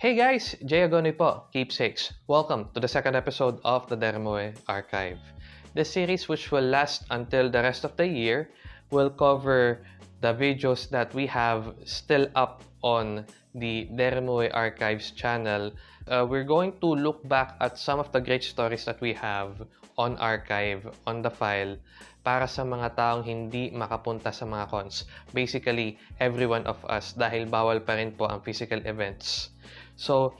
Hey guys, Jay Agoni po, Keepsakes. Welcome to the second episode of the Dermoe Archive. This series, which will last until the rest of the year, will cover the videos that we have still up on the Dermoe Archives channel. Uh, we're going to look back at some of the great stories that we have on archive, on the file, para sa mga taong hindi makapunta sa mga cons. Basically, every one of us dahil bawal pa rin po ang physical events. So,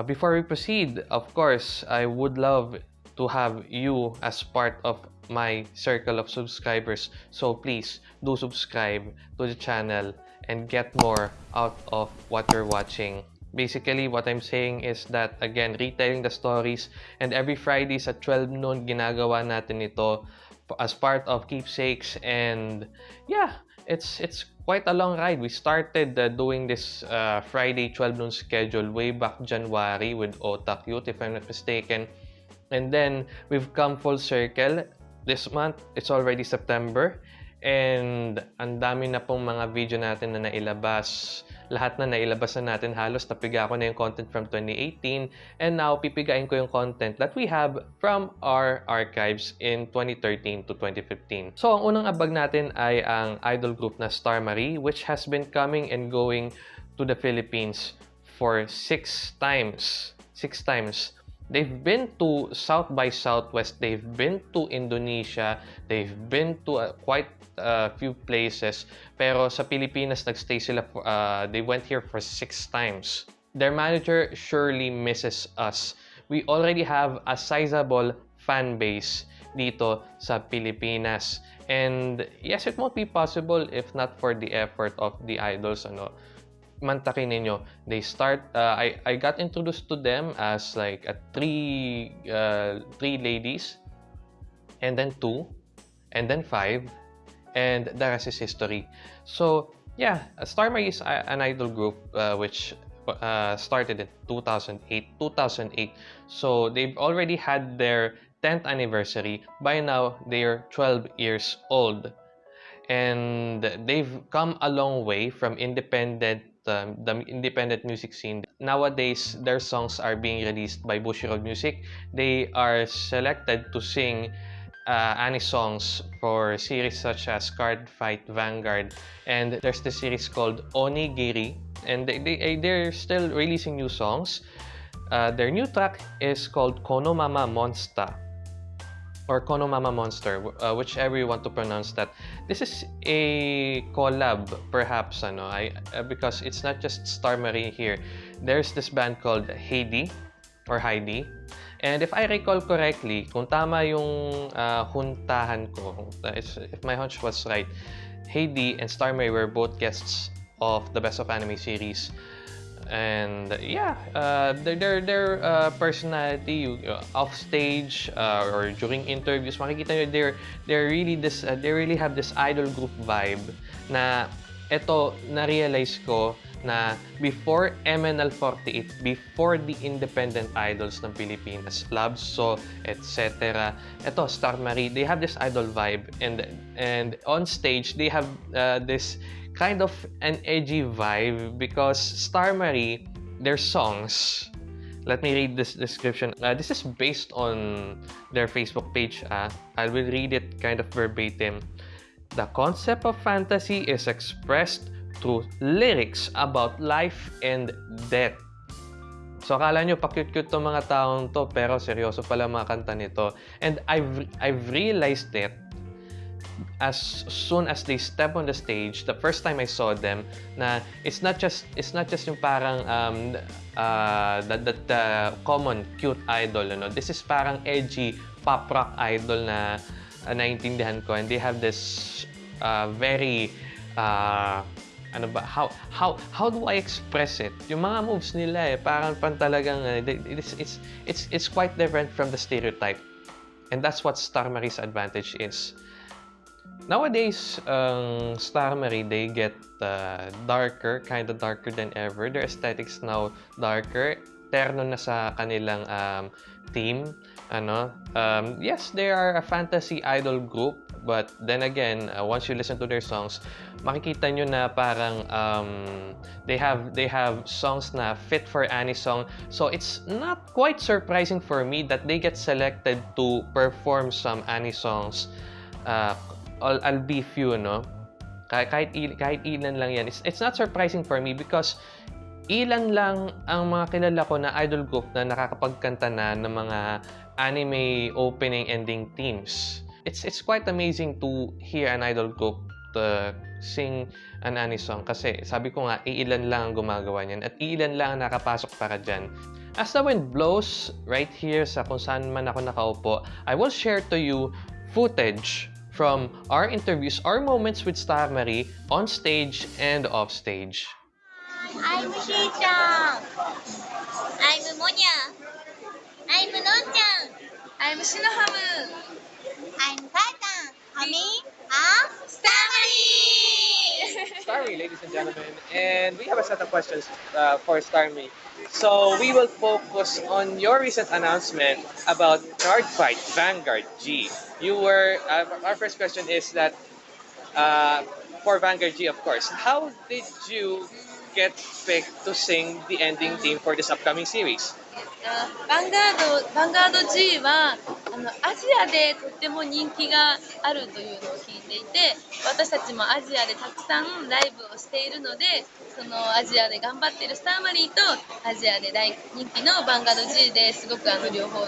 uh, before we proceed, of course, I would love to have you as part of my circle of subscribers. So please do subscribe to the channel and get more out of what you're watching. Basically, what I'm saying is that, again, retelling the stories and every Fridays at 12 noon, ginagawa natin ito as part of Keepsakes and yeah, it's it's quite a long ride. We started uh, doing this uh, Friday 12 noon schedule way back January with Otakyut, if I'm not mistaken. And then we've come full circle. This month, it's already September. And ang dami na pong mga video natin na nailabas. Lahat na nailabas na natin. Halos napiga ko na yung content from 2018. And now, pipigain ko yung content that we have from our archives in 2013 to 2015. So, ang unang abag natin ay ang idol group na Star Marie, which has been coming and going to the Philippines for six times. Six times. They've been to South by Southwest, they've been to Indonesia, they've been to uh, quite a few places. Pero sa Pilipinas, nagstay sila, for, uh, they went here for six times. Their manager surely misses us. We already have a sizable fan base dito sa Pilipinas. And yes, it won't be possible if not for the effort of the idols. Ano, mantakin ninyo. They start, uh, I, I got introduced to them as like a three, uh, three ladies, and then two, and then five, and the rest is history. So, yeah, Star Marie is an idol group uh, which uh, started in 2008, 2008. So, they've already had their 10th anniversary. By now, they're 12 years old. And they've come a long way from independent um, the independent music scene. Nowadays, their songs are being released by Bushiroad Music. They are selected to sing uh, any songs for series such as Cardfight Vanguard. And there's the series called Onigiri. And they, they, they're still releasing new songs. Uh, their new track is called Kono Mama Monster or Kono Mama Monster, uh, whichever you want to pronounce that. This is a collab, perhaps, ano, I, uh, because it's not just Star Marie here. There's this band called Heidi, or Heidi. And if I recall correctly, kung tama yung uh, huntahan ko, if my hunch was right, Heidi and Star Marie were both guests of the Best of Anime series and yeah uh, their their, their uh, personality uh, off stage uh, or during interviews makikita nyo they're they're really this uh, they really have this idol group vibe na ito na-realize ko na before MNL48, before the independent idols ng Pilipinas, So etc. Ito, Star Marie, they have this idol vibe and and on stage they have uh, this kind of an edgy vibe because Star Marie, their songs, let me read this description. Uh, this is based on their Facebook page. Uh, I will read it kind of verbatim. The concept of fantasy is expressed through lyrics about life and death. So, akala nyo, pa-cute-cute tong mga taong to, pero seryoso pala mga kanta nito. And I've, I've realized it as soon as they step on the stage, the first time I saw them, na it's not just it's not just yung parang um, uh, the, the, the common cute idol, ano. This is parang edgy pop rock idol na uh, naintindihan ko, and they have this uh, very uh, ano ba how how how do I express it? Yung mga moves nila eh parang pan talagang uh, it's it's it's it's quite different from the stereotype. And that's what Star Marie's advantage is Nowadays, um, Star Marie, they get uh, darker, kind of darker than ever. Their aesthetics now darker. Terno na sa kanilang um, theme. Ano? Um, yes, they are a fantasy idol group, But then again, uh, once you listen to their songs, makikita nyo na parang um, they have they have songs na fit for song. So it's not quite surprising for me that they get selected to perform some songs. Uh, I'll, I'll be few, no? Kahit, kahit, kahit ilan lang yan. It's, it's not surprising for me because ilan lang ang mga kilala ko na idol group na nakakapagkanta na ng mga anime opening ending themes. It's it's quite amazing to hear an idol group to sing an anime song kasi sabi ko nga iilan lang ang gumagawa niyan at iilan lang ang nakapasok para diyan. As the wind blows right here sa kung saan man ako nakaupo, I will share to you footage from our interviews, our moments with Star Marie on stage and off stage. I'm Shi-chan. I'm Monya. I'm Non-chan. I'm Shinohamu. I'm Kaitan. Kami Ladies and gentlemen, and we have a set of questions uh, for Starmy. So we will focus on your recent announcement about Cardfight Vanguard G. You were uh, our first question is that uh, for Vanguard G, of course. How did you get picked to sing the ending theme for this upcoming series? バンガードバンガード G はあのアジアでとっても人気があるというのを聞いていて私たちもアジアでたくさんライブをしているのでそのアジアで頑張っているスターマリーとアジアで大人気のバンガード G ですごくあの両方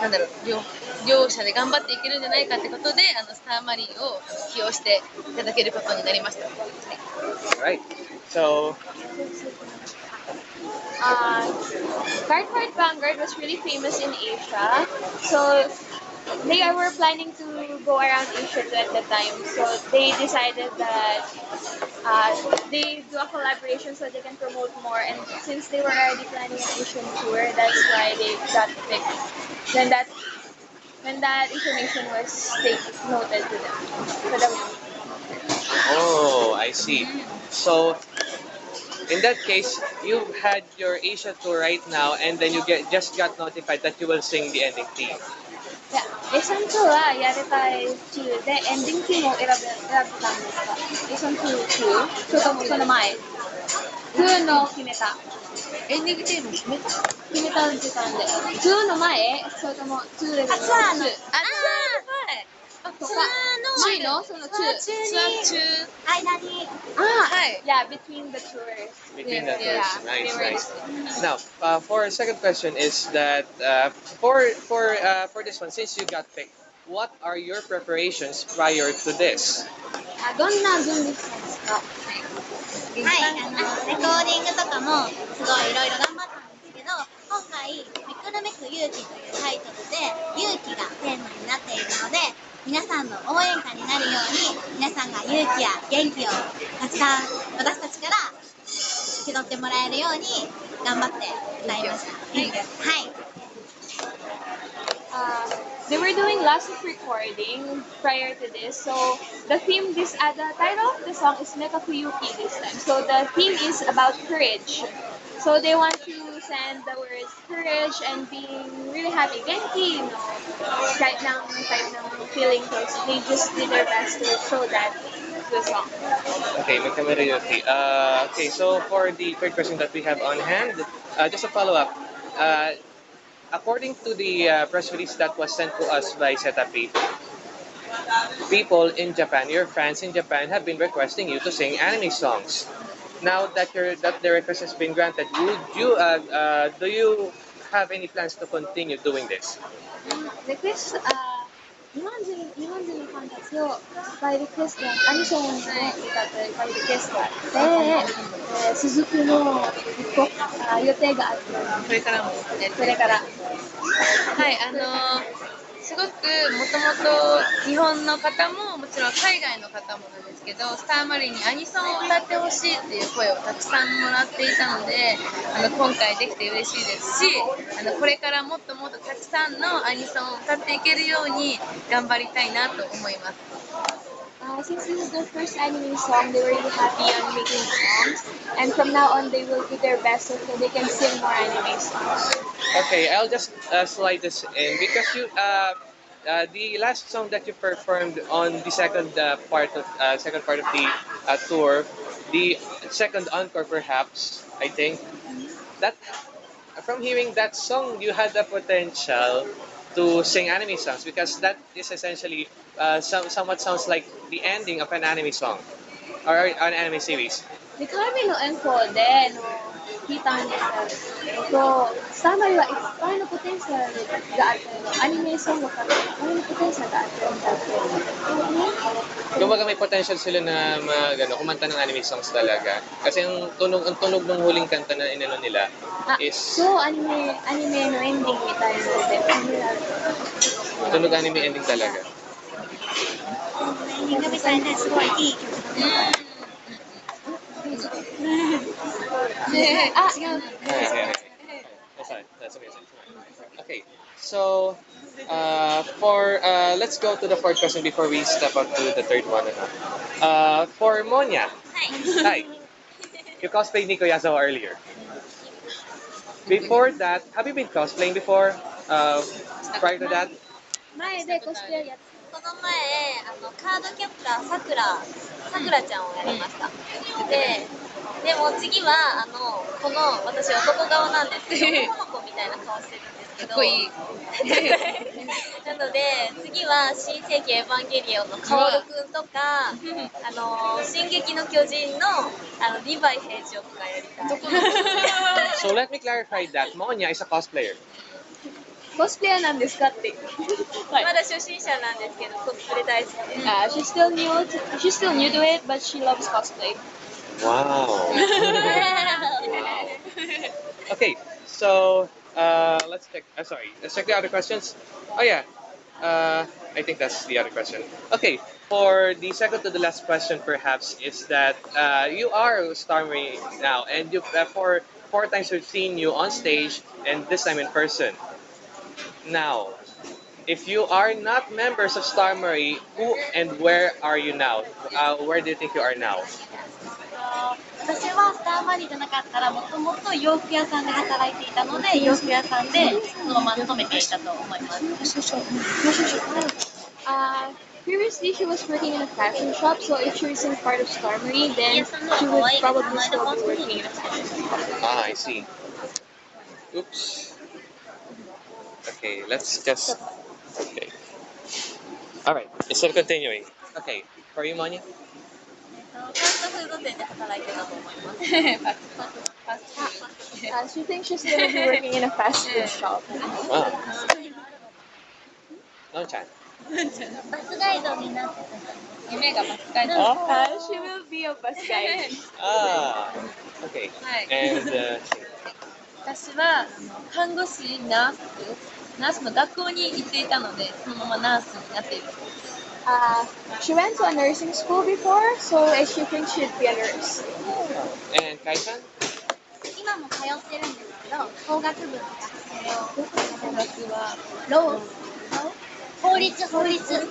なんだろう両両者で頑張っていけるんじゃないかってことであのスターマリーを起用していただけることになりました。はい. So uh, Cardfight Vanguard was really famous in Asia. So they were planning to go around Asia at the time. So they decided that uh, they do a collaboration so they can promote more. And since they were already planning an Asian tour, that's why they got picked. Then that when that information was take, noted to them. So that was Oh, I see. So, in that case, you had your Asia tour right now, and then you get just got notified that you will sing the ending theme. いや、レッスン2はやりたい中で、エンディングティームを選べ選べたんですかレッスン2中それともその前 ?2 の決めた。エンディングテーマ決めた決めた時間で。2の前それとも2レベルのあツアーの2あとかツアーの前のその2。ツアー中間にあはい。Yeah, between the tours. Between the tours. Nice, nice. Now, uh, for our second question is that uh, for for uh, for this one, since you got picked, what are your preparations prior to this? あどんな準備したんですかはい、あのレコーディングとかもすごいいろいろ頑張ったんですけど今回「めくるめく勇気」というタイトルで勇気がテーマになっているので皆さんの応援歌になるように皆さんが勇気や元気をたくさん私たちから受け取ってもらえるように頑張って歌いました。はい、はい uh, they were doing lots of recording prior to this. So the theme, this uh, the title of the song is Mekakuyuki this time. So the theme is about courage. So they want to send the words courage and being really happy, genki, you know, type ng ng feeling. So they just did their best to show that the song. Okay, Mekameriyuki. Uh, okay, so for the third question that we have on hand, uh, just a follow up. Uh, according to the uh, press release that was sent to us by Setapi, people in Japan, your fans in Japan, have been requesting you to sing anime songs. Now that your that the request has been granted, would you uh, uh, do you have any plans to continue doing this? リクエスト、あ日本人日本人のファンたちをいっぱいリクエスト、アニソンを歌っていっぱいリクエストあって、えー、雫の一個あ予定があって、これからもやりそれから、はい、あのーすごくもともと日本の方ももちろん海外の方もなんですけどスターマリンにアニソンを歌ってほしいっていう声をたくさんもらっていたのであの今回できて嬉しいですしあのこれからもっともっとたくさんのアニソンを歌っていけるように頑張りたいなと思います。Uh, since this is their first anime song, they were really happy on making songs. And from now on, they will do their best so that they can sing more anime songs. Okay, I'll just uh, slide this in because you uh, uh, the last song that you performed on the second uh, part of uh, second part of the uh, tour, the second encore perhaps, I think that from hearing that song, you had the potential to sing anime songs because that is essentially uh, some, somewhat sounds like the ending of an anime song or an anime series. Di kami noon po no. Titan So, summary wa, it's paano potential gaatan. Anime song wa kami, paano potential gaatan dati. Kumbaga may potential sila na mag, ano, kumanta ng anime songs talaga. Kasi ang tunog, ang tunog ng huling kanta na inano nila ah, is... So, anime, anime no ending ni tayo dati. Tunog anime ending talaga. Hindi kami sana, so, I Okay, so uh, for uh, let's go to the fourth question before we step up to the third one. Uh, for Monya, hi. You cosplayed Nico Yazawa earlier. Before that, have you been cosplaying before? Uh, prior to that? 前でコスプレやってこの前あのカードキャプターさくらさくらちゃんをやりました。で、でも次は、あの、この、私男顔なんですけど、男の子みたいな顔してるんですけど、かっこいい。なので、次は、新世紀エヴァンゲリオンのカオルくんとか、あの、進撃の巨人の、あの、リヴァイ兵長とかやりたい。So let me clarify that Monya is a cosplayer. コスプレイヤーなんですかって。まだ初心者なんですけど、コスプレ大好きです。 Uh, she's still new. To, she's still new to it, but she loves cosplay. Wow. Okay, so uh, let's check. Uh, sorry, let's check the other questions. Oh yeah, uh, I think that's the other question. Okay, for the second to the last question, perhaps is that uh, you are Starmie now, and you uh, for four times we've seen you on stage, and this time in person. Now, if you are not members of Starmie, who and where are you now? Uh, where do you think you are now? 私はスターマリーじゃなかったらもともと洋服屋さんで働いていたので洋服屋さんでそのまま勤めていたと思います。 Uh, previously, she was working in a fashion shop, so if she wasn't part of Star Marie, then Yes, I'm not she would white. probably I'm still not be working in a fashion shop. Ah, I see. Oops. Okay, let's just. Okay. All right. Instead of continuing. Okay. are you, Monya. Uh, she thinks she's going to be working in a fast food shop. Wow. Non-chan. バスガイドになってた夢がバスガイド。Ah, uh, she will be a bus guide. ah, okay. はい。And, uh, 私は看護師、ナース、ナースの学校に行っていたので、そのままナースになっている。Uh, she went to a nursing school before, so she thinks she'd be a nurse. and? 今も通ってるんですけど、法学部の学生を。大学は、ロー法律、法律。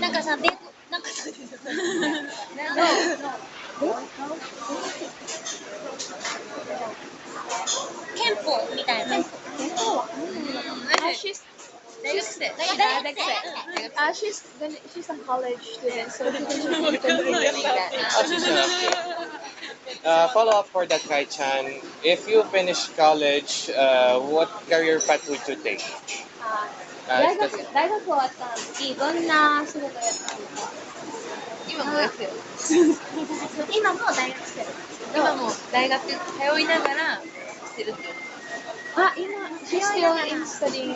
なんかさ、べなんかさ、ロ憲法みたいな。Uh, 大学生。大学生。 uh, she's gonna, she's a college student, so she thinks she's gonna continue doing that. Oh, she's an uh, follow up for that, Kai-chan. If you finish college, uh, what career path would you take? Uh, Uh, 大学大学終わった時どんな仕事やったんですか今もですよ。今も大学生。今も大学通いながらしてるっていう。あ、今、she's still in studying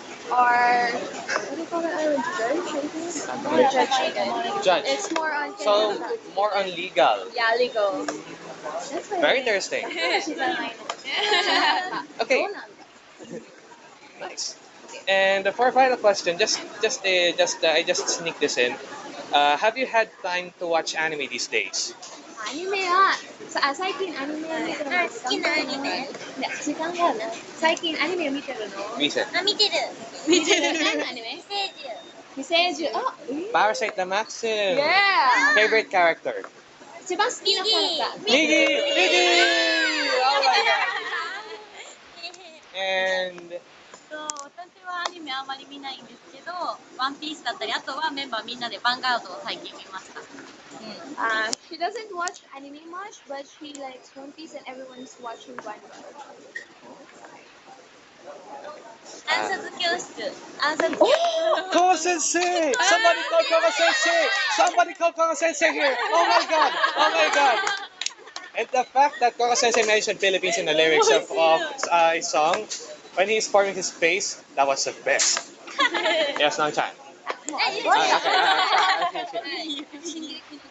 or what do you call that? A judge, I think. Not a judge. Judge. It's more on So, more on legal. yeah, legal. That's why Very interesting. she's a. Okay. Nice. And for final question, just just uh, just uh, I just sneak this in. Uh, have you had time to watch anime these days? アニメは、さあ最近アニメを見てるの好きなアニメ？いや、時間があるな。最近アニメを見てるの？Recent. あ、見てる。見てる何のアニメ寄生獣。寄生獣。あ、えー Parasite the Maxim. Yeah! Favorite character? 一番好きなキャラクター。Miggy! Miggy! Oh my god. And と私はアニメあまり見ないんですけど、ワンピースだったり、あとはメンバーみんなでヴァンガードを最近見ました。Uh, she doesn't watch anime much, but she likes One Piece, and everyone's watching One Piece. Answer Oh, Sensei! Somebody call Kawa Sensei! Somebody call Kawa Sensei here! Oh my god! Oh my god! And the fact that Kawa Sensei mentioned Philippines in the lyrics of, of uh, his song, when he's forming his face, that was the best. yes, no time. Uh, okay, uh, okay, okay.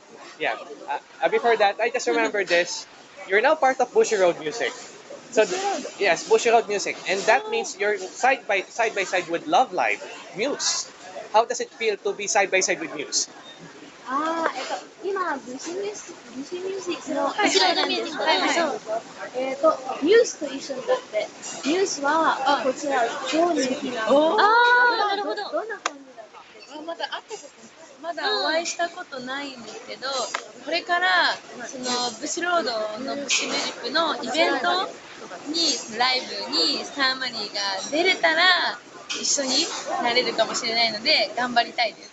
yeah. Uh, before that, I just remember this. You're now part of Bushiroad Music. So th- yes, Bushiroad Music, and that means you're side by side by side with Love Live, Muse. How does it feel to be side by side with Muse? Ah, eto. Ima, busy music. Busy music. No, はい、一緒のミュージック。はい、そう。えっ、ー、と、ニュースと一緒になって、ニュースは、あこちら、今日の日なの。ああ、なるほど。どんな感じだったあ、まだ会ったことない。まだお会いしたことないんですけど、これからそのブシロードのブシミュージックのイベントにライブにスターマリーが出れたら一緒になれるかもしれないので頑張りたいです。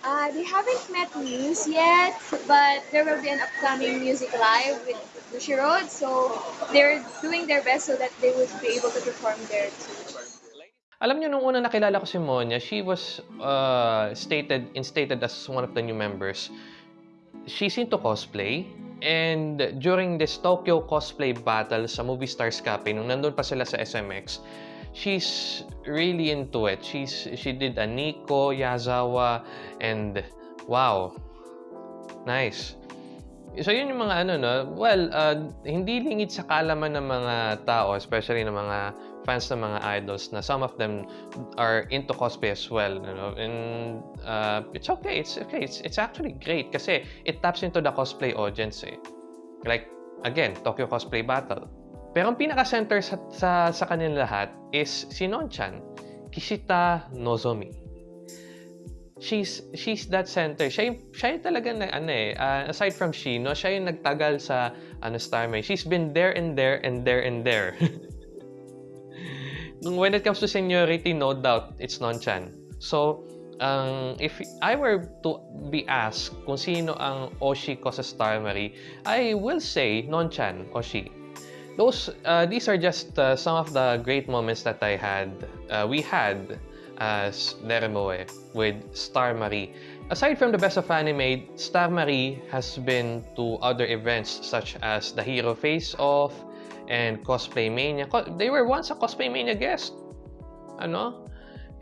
Uh, they haven't met Muse yet, but there will be an upcoming music live with Bushy Road, so they're doing their best so that they would be able to perform there too. Alam niyo, nung una nakilala ko si Monya, she was uh, stated, instated as one of the new members. She's into cosplay. And during this Tokyo cosplay battle sa Movie Stars Cafe, nung nandun pa sila sa SMX, she's really into it. She's, she did a Nico, Yazawa, and wow, nice. So yun yung mga ano no, well, uh, hindi lingid sa kalaman ng mga tao, especially ng mga fans ng mga idols na some of them are into cosplay as well, you know. And uh, it's okay, it's okay, it's, it's actually great kasi it taps into the cosplay audience eh. Like, again, Tokyo Cosplay Battle. Pero ang pinaka-center sa, sa, sa kanila lahat is si Nonchan, Kishita Nozomi she's she's that center. Siya yung, siya talaga na ano eh, uh, aside from Shino, siya yung nagtagal sa ano Starmay. She's been there and there and there and there. when it comes to seniority, no doubt it's Nonchan. So, um, if I were to be asked kung sino ang Oshi ko sa Starmary, I will say Nonchan, Oshi. Those, uh, these are just uh, some of the great moments that I had, uh, we had as Deremoe with Star Marie. Aside from the Best of Anime, Star Marie has been to other events such as the Hero Face Off and Cosplay Mania. They were once a Cosplay Mania guest. Ano?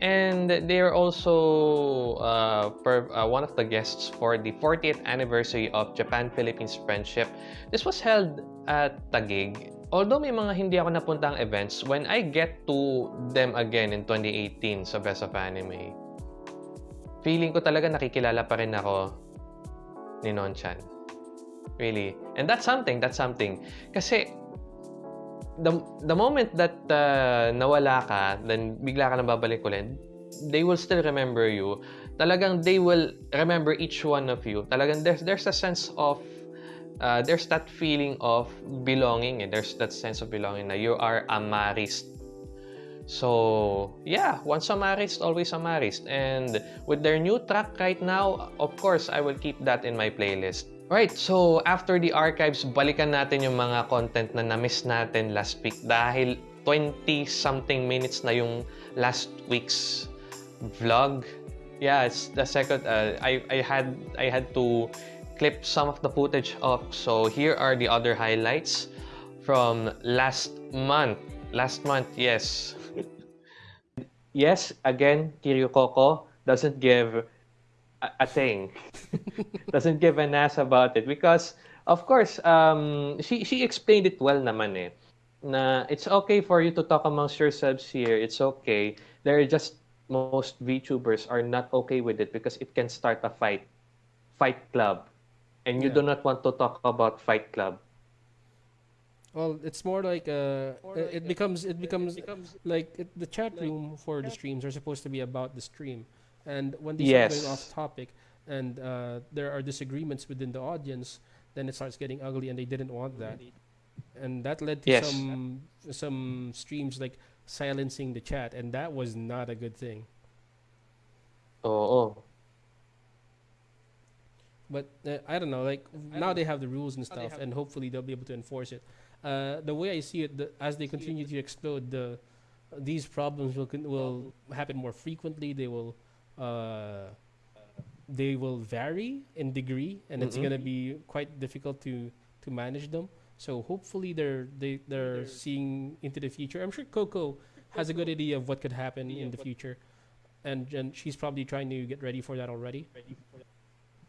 And they are also uh, per, uh, one of the guests for the 40th anniversary of Japan-Philippines Friendship. This was held at Taguig. Although may mga hindi ako napuntang events, when I get to them again in 2018 sa Best of Anime, feeling ko talaga nakikilala pa rin ako ni Nonchan. Really. And that's something, that's something. Kasi the, the moment that uh, nawala ka, then bigla ka nang babalik ulit, they will still remember you. Talagang they will remember each one of you. Talagang there's, there's a sense of uh, there's that feeling of belonging and there's that sense of belonging na you are a marist. So, yeah, once a marist, always a marist. And with their new track right now, of course, I will keep that in my playlist. Right, so after the archives, balikan natin yung mga content na na-miss natin last week dahil 20-something minutes na yung last week's vlog. Yeah, it's the second. Uh, I I had I had to clip some of the footage up. So here are the other highlights from last month. Last month, yes. yes, again, Kiryu Coco doesn't give a, a thing. doesn't give an ass about it because of course, um, she she explained it well naman eh. Na it's okay for you to talk amongst yourselves here. It's okay. There are just most VTubers are not okay with it because it can start a fight, fight club, and you Yeah. do not want to talk about fight club. Well, it's more like uh, it, it becomes it becomes like it, the chat room for the streams are supposed to be about the stream, and when they start going off topic and uh, there are disagreements within the audience, then it starts getting ugly, and they didn't want that, and that led to Yes. some some streams like silencing the chat, and that was not a good thing. Oo. But uh, I don't know, like now they have the rules and stuff, and hopefully they'll be able to enforce it. Uh, the way I see it, the, as they continue to explode, the these problems will will happen more frequently. They will uh, they will vary in degree, and it's Mhm. gonna be quite difficult to to manage them. So hopefully they're they they're seeing into the future. I'm sure Coco has a good idea of what could happen in the future, and and she's probably trying to get ready for that already.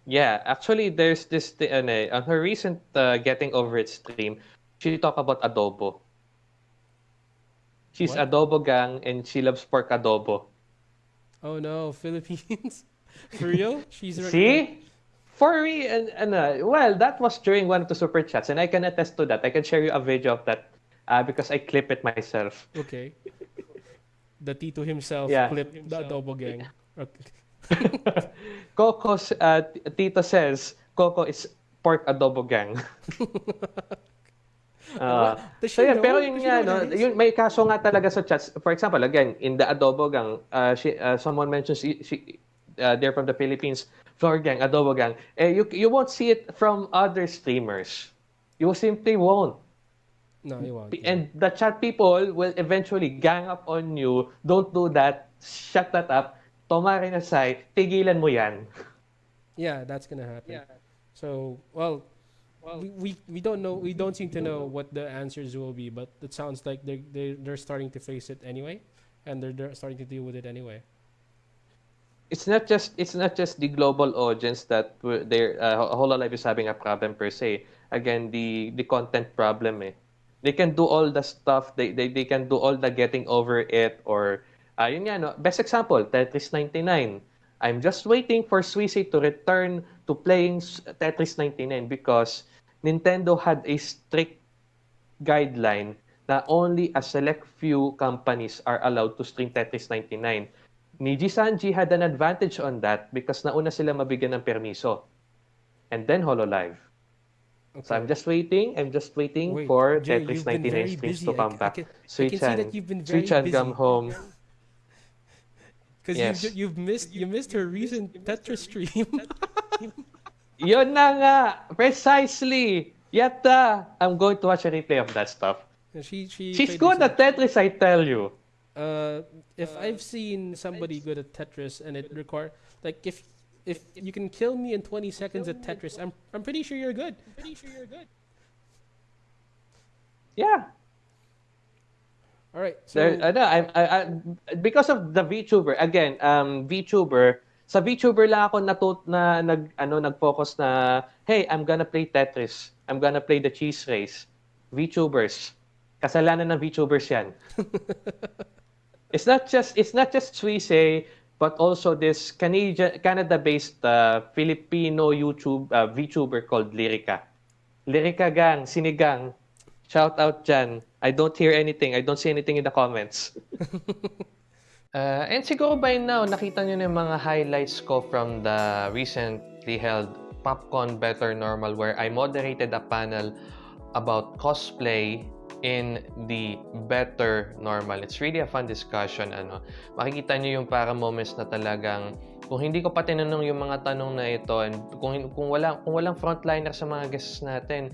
Yeah, actually, there's this thi- ano eh, on her recent uh, Getting Over It stream, she talked about adobo. She's What? adobo gang and she loves pork adobo. Oh no, Philippines. For real? She's right See? For me, and, and uh, well, that was during one of the super chats, and I can attest to that. I can share you a video of that uh, because I clip it myself. Okay. The Tito himself Yeah. clipped the adobo gang. Okay. Coco's uh, Tito says Coco is pork adobo gang. Uh, so yeah, know? pero yun nga, no, yun, may kaso nga talaga sa chats. For example, again, in the adobo gang, uh, she, uh, someone mentions she, she, uh, they're from the Philippines, floor gang, adobo gang. Eh, you, you won't see it from other streamers. You simply won't. No, you won't. P- And the chat people will eventually gang up on you. Don't do that. Shut that up. Tomari na say, tigilan mo yan. Yeah, that's gonna happen. Yeah. So, well, we, we we don't know. We don't seem to know what the answers will be, but it sounds like they they they're starting to face it anyway, and they're they're starting to deal with it anyway. It's not just it's not just the global audience that we're- they're uh, Hololive is having a problem per se. Again, the the content problem eh. They can do all the stuff. They they, they can do all the getting over it or uh, yun nga, no? Best example, Tetris 99. I'm just waiting for Suisse to return to playing Tetris 99 because Nintendo had a strict guideline na only a select few companies are allowed to stream Tetris 99. Niji Sanji had an advantage on that because nauna sila mabigyan ng permiso. And then HoloLive. So I'm just waiting, I'm just waiting Wait, for Jay, Tetris you've been 99 very streams to come c- I back. can- I can see Sui-chan, that you've been very Sui-chan, busy. come home. Because Yes. you've, you've missed you missed her recent Tetris stream. Yun na nga! Precisely! Yatta! I'm going to watch a replay of that stuff. she she She's good at Tetris, I tell you. Uh, if I've seen somebody good at Tetris and it require like if if you can kill me in 20 seconds at Tetris, I'm I'm pretty sure you're good. pretty sure you're good. Yeah. All right. So There, ano, I, I, I, because of the VTuber, again, um, VTuber, sa VTuber lang ako natut na nag ano nag-focus na hey, I'm gonna play Tetris. I'm gonna play the cheese race. VTubers. Kasalanan ng VTubers 'yan. it's not just it's not just Suisse, but also this Canadian Canada-based uh, Filipino YouTube uh, VTuber called Lyrica. Lyrica gang, sinigang. Shout out dyan. I don't hear anything. I don't see anything in the comments. uh, and siguro by now, nakita nyo na yung mga highlights ko from the recently held Popcorn Better Normal where I moderated a panel about cosplay in the better normal. It's really a fun discussion. Ano. Makikita nyo yung para moments na talagang kung hindi ko pa tinanong yung mga tanong na ito and kung, kung, walang, kung walang frontliner sa mga guests natin,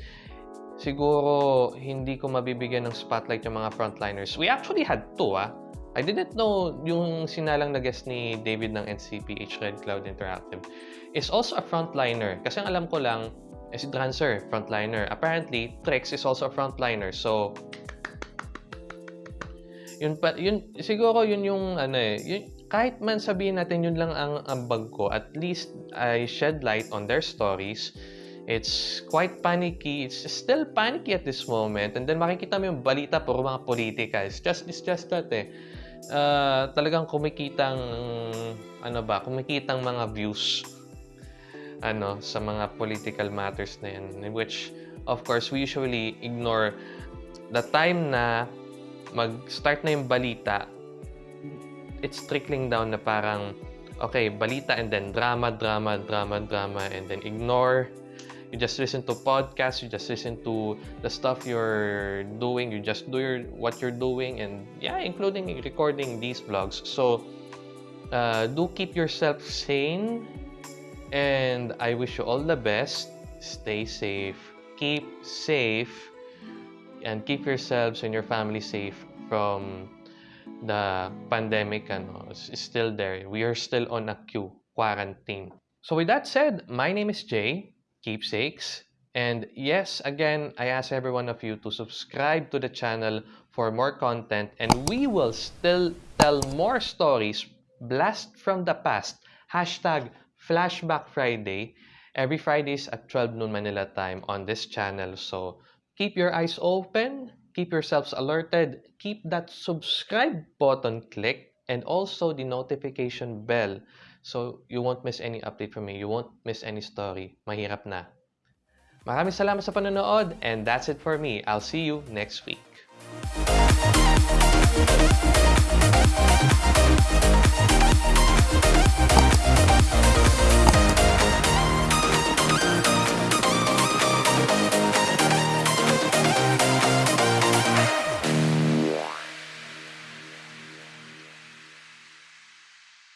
siguro hindi ko mabibigyan ng spotlight yung mga frontliners. We actually had two, ah. I didn't know yung sinalang na guest ni David ng NCPH Red Cloud Interactive is also a frontliner. Kasi ang alam ko lang, eh, si Drancer, frontliner. Apparently, Trex is also a frontliner. So, yun pa, yun, siguro yun yung, ano eh, yun, kahit man sabihin natin yun lang ang ambag ko, at least I shed light on their stories. It's quite panicky. It's still panicky at this moment. And then makikita mo yung balita puro mga politika. It's just, it's just that eh. Uh, talagang kumikitang, ano ba, kumikitang mga views ano sa mga political matters na yan. Which, of course, we usually ignore the time na mag-start na yung balita, it's trickling down na parang, okay, balita and then drama, drama, drama, drama, and then ignore you just listen to podcasts you just listen to the stuff you're doing you just do your what you're doing and yeah including recording these vlogs. So uh, do keep yourself sane and i wish you all the best. Stay safe. Keep safe and keep yourselves and your family safe from the pandemic ano, is still there. We are still on a queue quarantine. So with that said my name is jay keepsakes. And yes, again, I ask every one of you to subscribe to the channel for more content and we will still tell more stories blast from the past. Hashtag Flashback Friday every Fridays at 12 noon Manila time on this channel. So keep your eyes open, keep yourselves alerted, keep that subscribe button clicked and also the notification bell so you won't miss any update from me. You won't miss any story. Mahirap na. Maraming salamat sa panonood and that's it for me. I'll see you next week. Thank you.